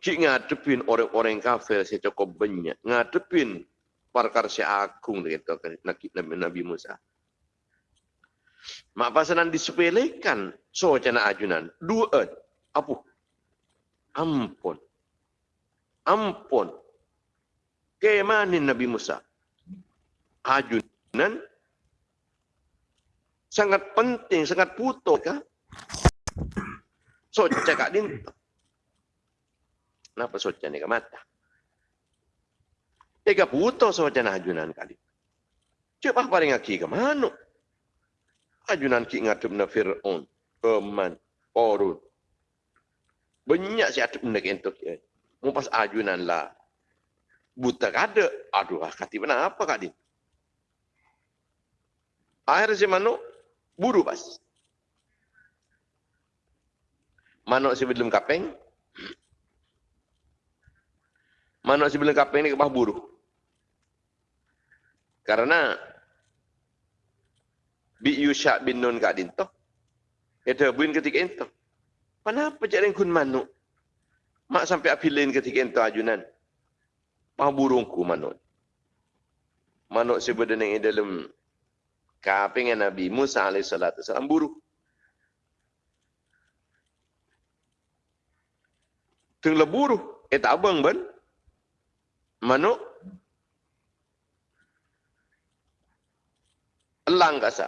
Cik ngadepin orang-orang kafir saya cukup banyak. Ngadepin parkar si agung gitu Nabi, Nabi Musa. Mak pasanan disepelekan so cana ajunan. Dua apa? Ampun. Ampun. Kemanin Nabi Musa. Ajunan sangat penting, sangat putus kah? So cakap din Kenapa soca ni ke mata? Ega puto soca na ajunan kali. Cepat paling aki ke mana? Ajunan ki ngatup na Fir'aun, Keman, Korun. Banyak si atup na kentuk ya. Mumpas ajunan lah. Buta kada. Aduh, kati mana apa kadi? Akhir si manu, buru pas. Manuk si belum kapeng, si bilang kapeng ni kepah buruh. Karena bi Yusha bin Nun kat dinto. Itu buin ketika itu. Kenapa cak kun manu? Mak sampai apilin ketika itu ajunan. Pah burungku manu. Manu sebenarnya dalam kapeng Nabi Musa alaihissalatu salam buruh. Tengah buruh. Eh tak abang ban manuk elang kasa.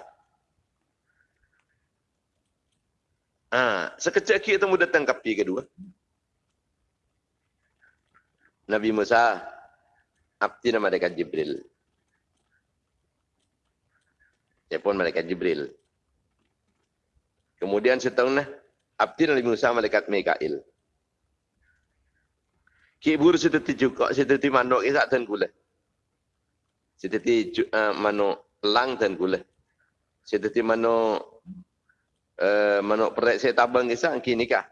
Ah, sekejap kita temu datang kapi kedua. Nabi Musa abdi nama dekat Jibril. Telepon malaikat Jibril. Kemudian setahun lah. Abdi Nabi Musa malaikat Mikail. Kibur seperti juga, seperti manuk isak dan gula. Seperti uh, manuk lang dan gula. Seperti manuk uh, manuk perek saya tabang isak, kini kah?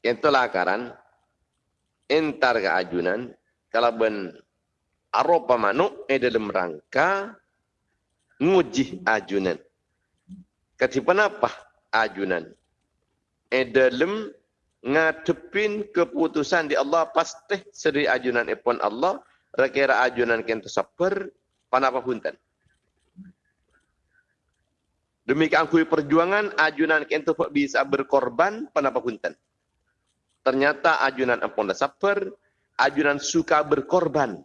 Itulah akaran. Entar ke ajunan. Kalau ben aropa manuk, eh dalam rangka nguji ajunan. Ketipan apa ajunan? Eh dalam ngadepin keputusan di Allah pasti seri ajunan ipon Allah rakira ajunan kento saper panapa punten demikian kui perjuangan ajunan kento bisa berkorban panapa punten ternyata ajunan ipon saper ajunan suka berkorban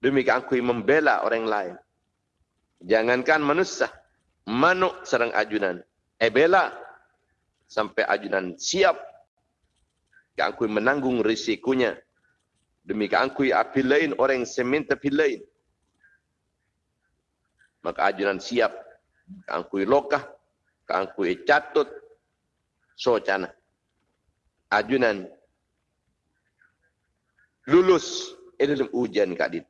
demikian kui membela orang lain. Jangankan manusia manuk serang ajunan. Eh bela sampai ajunan siap. Keangkui menanggung risikonya. Demi keangkui api lain orang semen tapi lain. Maka ajunan siap. Keangkui lokah keangkui catut. Socana ajunan lulus. Dalam ujian kadit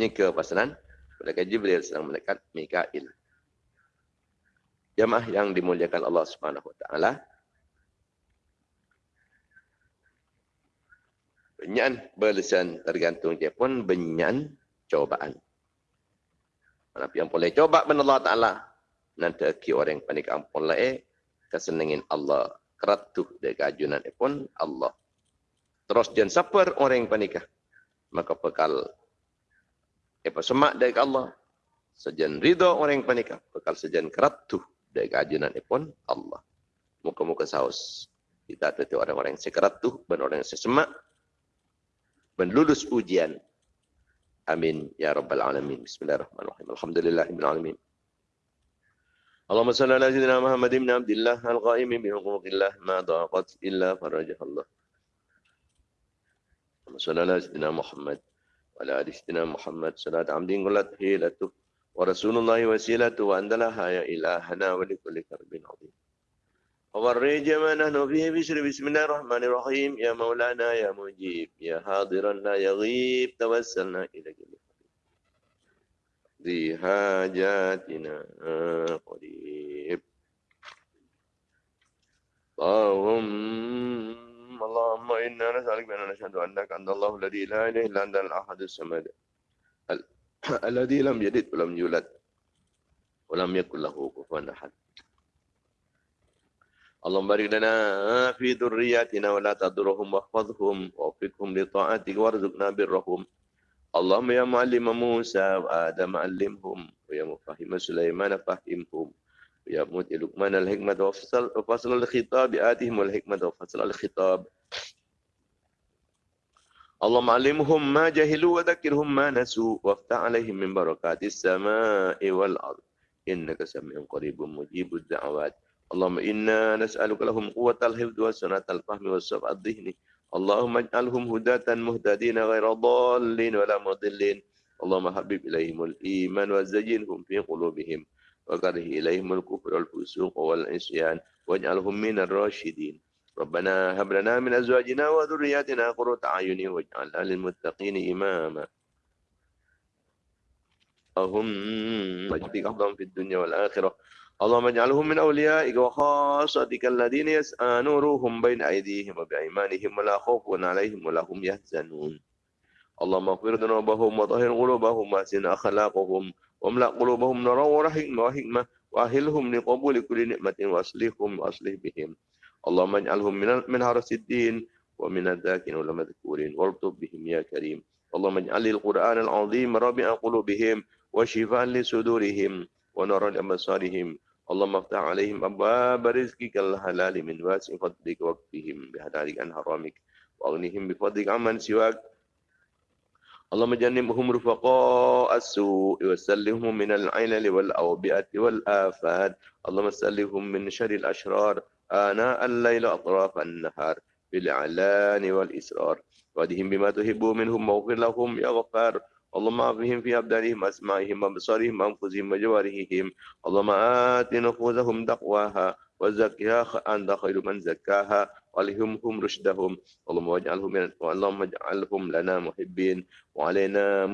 ini ke pasaran Malaikat Jibril sedang melekat Mikail jamaah yang dimuliakan Allah Subhanahu taala. Benyan berlesan tergantung dia pun benyan cobaan. Mana yang boleh coba ben Allah taala nanti ki orang panik ampun lae kesenengin Allah keratuh de kajunan pun Allah. Terus jangan saper orang panikah. Maka bekal apa semak dari Allah. Sejan ridho orang panikah. Bekal sejan keratuh dari keajunan pun Allah. Muka-muka saus. Kita tetap orang-orang yang sekerat tu, dan orang yang sesemak. Dan lulus ujian. Amin. Ya Rabbal Alamin. Bismillahirrahmanirrahim. Alhamdulillahirrahmanirrahim. Allahumma salli ala sayyidina Muhammad ibn Abdullah al-qaim bi huquqillah ma daqat illa farajah Allah. Allahumma salli ala sayyidina Muhammad ala ali sayyidina Muhammad salat amdin qulat hilatuh ورسول الله وسيلته وأنت لها يا إلهنا ولكل كرب عظيم. وفرج ما نحن فيه بشر بسم الله الرحمن الرحيم. يا مولانا يا مجيب. يا حاضرا لا يغيب. توسلنا إليك ذي حاجاتنا قريب. اللهم اللهم إنا نسألك بأن نشهد أنك أنت الله الذي لا إله إلا أنت الأحد الصمد الذي لم يلد ولم يولد ولم يكن له كفوا احد اللهم بارك لنا في ذرياتنا ولا تضرهم واحفظهم ووفقهم لطاعتك وارزقنا برهم اللهم يا معلم موسى وآدم علمهم ويا مفهم سليمان فهمهم ويا مؤتي لقمان الحكمة وفصل الخطاب آتهم الحكمة وفصل الخطاب اللهم علمهم ما جهلوا وذكرهم ما نسوا وافتح عليهم من بركات السماء والأرض إنك سميع قريب مجيب الدعوات اللهم إنا نسألك لهم قوة الحفظ وسنة الفهم والصفع الذهني اللهم اجعلهم هداة مهتدين غير ضالين ولا مضلين اللهم حبب إليهم الإيمان وزينهم في قلوبهم وكره إليهم الكفر والفسوق والعصيان واجعلهم من الراشدين ربنا هب لنا من أزواجنا وذرياتنا قرة أعين واجعلنا للمتقين إماما. اللهم اجعلك أفضل في الدنيا والآخرة. اللهم اجعلهم من أوليائك وخاصتك الذين يسعى نورهم بين أيديهم وبأيمانهم ولا خوف عليهم ولا هم يحزنون. اللهم اغفر ذنوبهم وطهر قلوبهم وأحسن أخلاقهم. واملأ قلوبهم نورا ورحمة وأهلهم لقبول كل نعمة وأصلحهم وأصلح بهم. اللهم اجعلهم من من هرس الدين ومن الذاكرين والمذكورين. والطب بهم يا كريم. اللهم اجعل القرآن العظيم ربيع قلوبهم وشفاء لصدورهم ونورا لأبصارهم. اللهم افتح عليهم أبواب رزقك الحلال من واسع فضلك وكفهم بحلالك عن حرامك وأغنهم بفضلك عمن سواك. اللهم جنبهم رفقاء السوء وسلهم من العلل والأوبئة والآفات. اللهم سلهم من شر الأشرار آناء الليل أطراف النهار بالإعلان والإسرار. وادهم بما تحب منهم واغفر لهم يا غفار. اللهم عافهم في أبدانهم أسمائهم وأبصارهم وأنفسهم وجوارحهم. اللهم آت نفوسهم تقواها وزكها أنت خير من زكاها. وألهمهم رشدهم اللهم واجعلهم اللهم اجعلهم لنا محبين وعلينا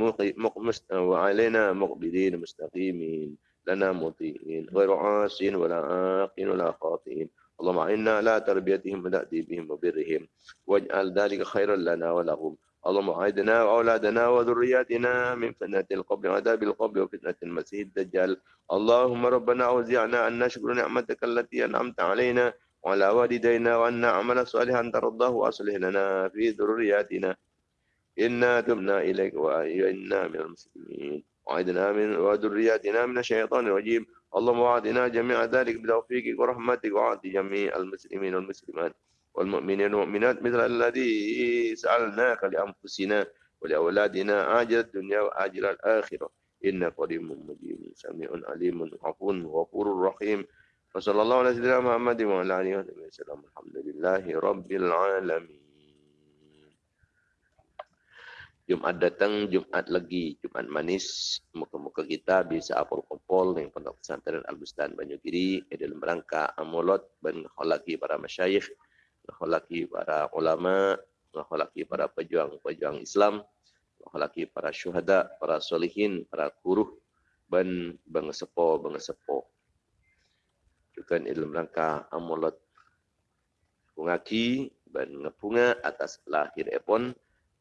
وعلينا مقبلين مستقيمين لنا مطيعين غير عاصين ولا عاقين ولا خاطئين. اللهم اعنا على تربيتهم وتأديبهم وبرهم. واجعل ذلك خيرا لنا ولهم. اللهم أعدنا وأولادنا وذرياتنا من فتنة القبر وعذاب القبر وفتنة المسيح الدجال. اللهم ربنا أوزعنا أن نشكر نعمتك التي أنعمت علينا وعلى والدينا وأن نعمل صالحا ترضاه وأصلح لنا في ذرياتنا. إنا تبنا إليك وإنا من المسلمين. وعدنا من وذرياتنا من الشيطان الرجيم. اللهم وعدنا جميع ذلك بتوفيقك ورحمتك. وعد جميع المسلمين والمسلمات والمؤمنين والمؤمنات مثل الذي سألناك لأنفسنا ولأولادنا عاجل الدنيا وآجل الآخرة. إنك قريب مجيب. سميع عليم عفو غفور رحيم. وصلى الله على سيدنا محمد وعلى آله وصحبه وسلم الحمد لله رب العالمين Jumat datang, Jumat lagi, Jumat manis. Muka-muka kita bisa apel kumpul dengan pondok pesantren Al-Bustan Banyu Kiri. Dalam rangka amulot dan kholaki para masyayikh, kholaki para ulama, kholaki para pejuang-pejuang Islam, kholaki para syuhada, para solihin, para kuruh, dan bangsepo, Juga dalam rangka amulot pungaki dan ngepunga atas lahir epon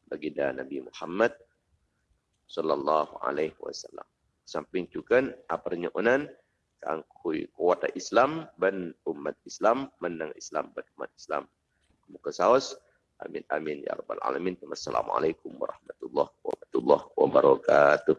baginda Nabi Muhammad sallallahu alaihi wasallam. Samping juga apa nyonan kangkui kuat Islam dan umat Islam menang Islam dan umat Islam. Muka saus. Amin amin ya rabbal alamin. Wassalamualaikum warahmatullahi wabarakatuh.